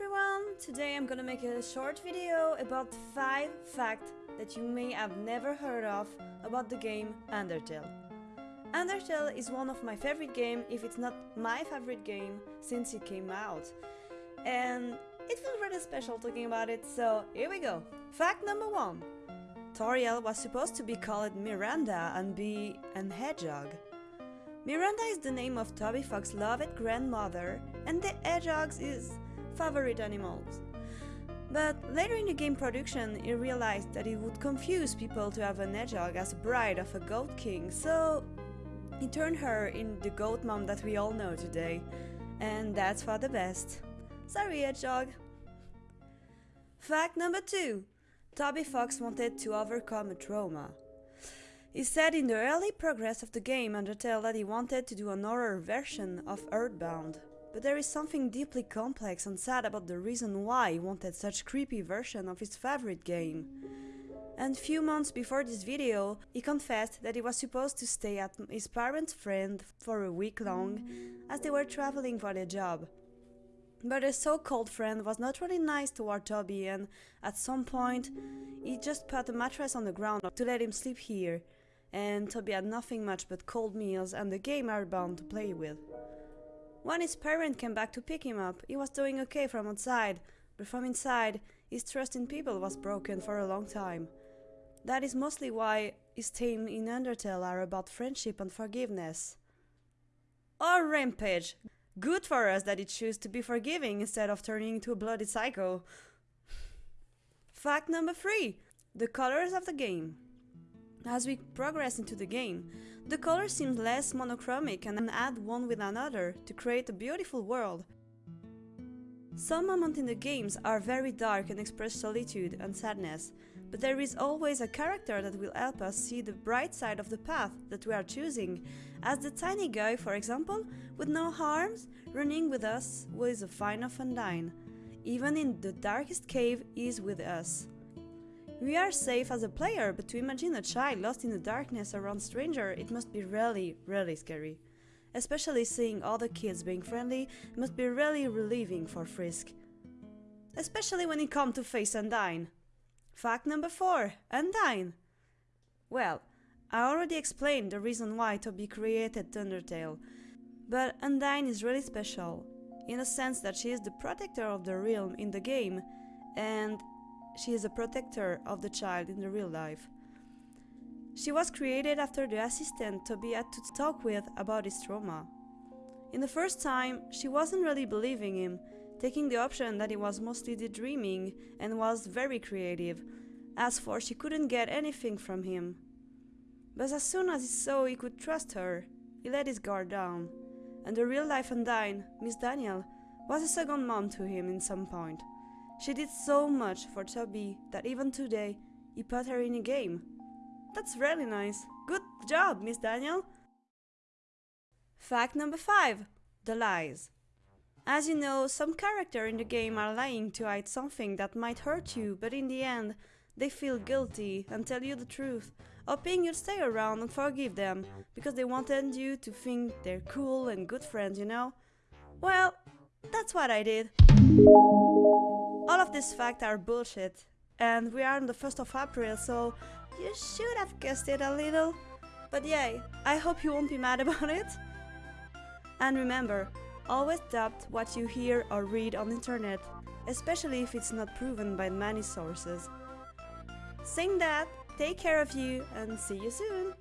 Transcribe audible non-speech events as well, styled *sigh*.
everyone! Today I'm gonna make a short video about 5 facts that you may have never heard of about the game Undertale. Undertale is one of my favorite game, if it's not my favorite game, since it came out. And it feels really special talking about it, so here we go. Fact number 1. Toriel was supposed to be called Miranda and be an hedgehog. Miranda is the name of Toby Fox's loved grandmother, and the hedgehog is favorite animals. But later in the game production, he realized that it would confuse people to have an hedgehog as a bride of a goat king, so he turned her in the goat mom that we all know today. And that's for the best. Sorry, hedgehog. Fact number two. Toby Fox wanted to overcome a trauma. He said in the early progress of the game Undertale that he wanted to do an horror version of Earthbound. But there is something deeply complex and sad about the reason why he wanted such creepy version of his favorite game. And few months before this video, he confessed that he was supposed to stay at his parents' friend for a week long, as they were traveling for their job. But his so-called friend was not really nice toward Toby and, at some point, he just put a mattress on the ground to let him sleep here, and Toby had nothing much but cold meals and the game Earthbound to play with. When his parent came back to pick him up, he was doing okay from outside, but from inside, his trust in people was broken for a long time. That is mostly why his themes in Undertale are about friendship and forgiveness. Or Rampage! Good for us that it chose to be forgiving instead of turning into a bloody psycho. Fact number 3. The colors of the game. As we progress into the game, the colors seem less monochromatic and add one with another to create a beautiful world. Some moments in the games are very dark and express solitude and sadness, but there is always a character that will help us see the bright side of the path that we are choosing, as the tiny guy, for example, with no arms, running with us with a fine of. Even in the darkest cave, he is with us. We are safe as a player, but to imagine a child lost in the darkness around stranger, it must be really, really scary. Especially seeing other kids being friendly must be really relieving for Frisk. Especially when it comes to face Undyne. Fact number 4. Undyne. Well, I already explained the reason why Toby created Undertale, but Undyne is really special, in a sense that she is the protector of the realm in the game, and she is a protector of the child in the real life. She was created after the assistant Toby had to talk with about his trauma. In the first time, she wasn't really believing him, taking the option that he was mostly daydreaming and was very creative, as for she couldn't get anything from him. But as soon as he saw he could trust her, he let his guard down, and the real-life Undyne, Miss Daniel, was a second mom to him in some point. She did so much for Toby that even today he put her in a game. That's really nice. Good job, Miss Daniel. Fact number 5. The lies. As you know, some characters in the game are lying to hide something that might hurt you, but in the end, they feel guilty and tell you the truth, hoping you'll stay around and forgive them, because they wanted you to think they're cool and good friends, you know? Well, that's what I did. All of these facts are bullshit, and we are on the 1st of April, so you should have guessed it a little. But yay, I hope you won't be mad *laughs* about it. And remember, always doubt what you hear or read on the internet, especially if it's not proven by many sources. Saying that, take care of you and see you soon!